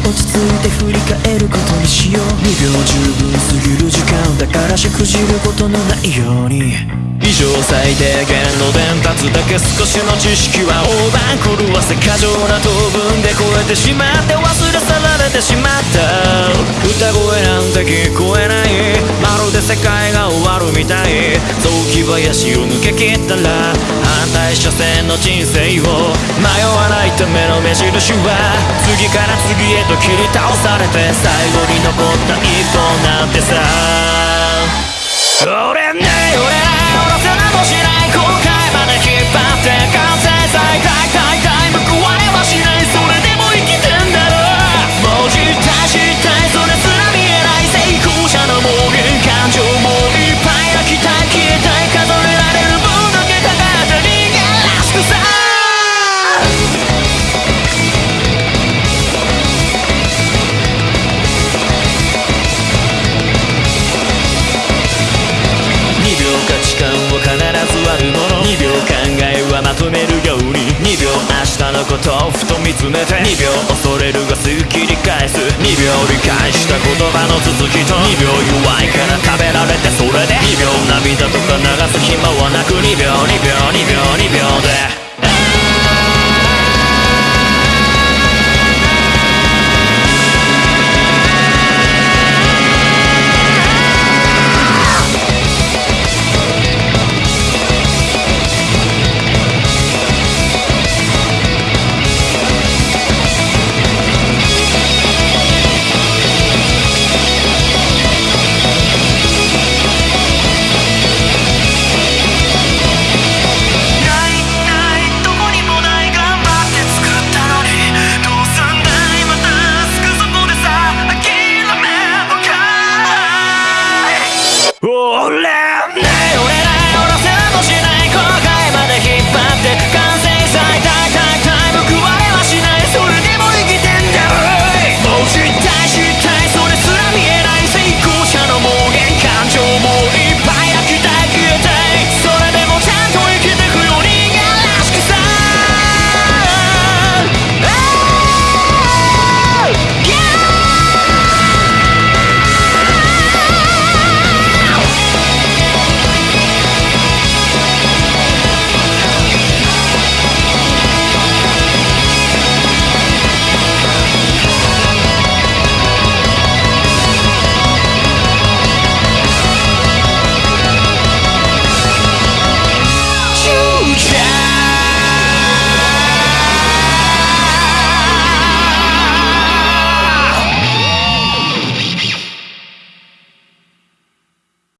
落ち着いて振り返ることにしよう。2秒十分過ぎる時間だからしくじることのないように。以上最低限の伝達だけ少しの知識は大番狂わせ過剰な当分で超えてしまって忘れ去らてしまった。歌声なんて聞こえない。まるで世界が終わるみたい。雑木林を抜け切ったら反対車線の人生を迷わないための目印は次から次へと切り倒されて最後に残った一本なんてさ。のことをふと見つめて2秒恐れるがすぐ切り返す。2秒理解した言葉の続きと2秒弱いから食べられてそれで2秒涙とか流す暇はなく2秒2秒2秒2秒で Oh,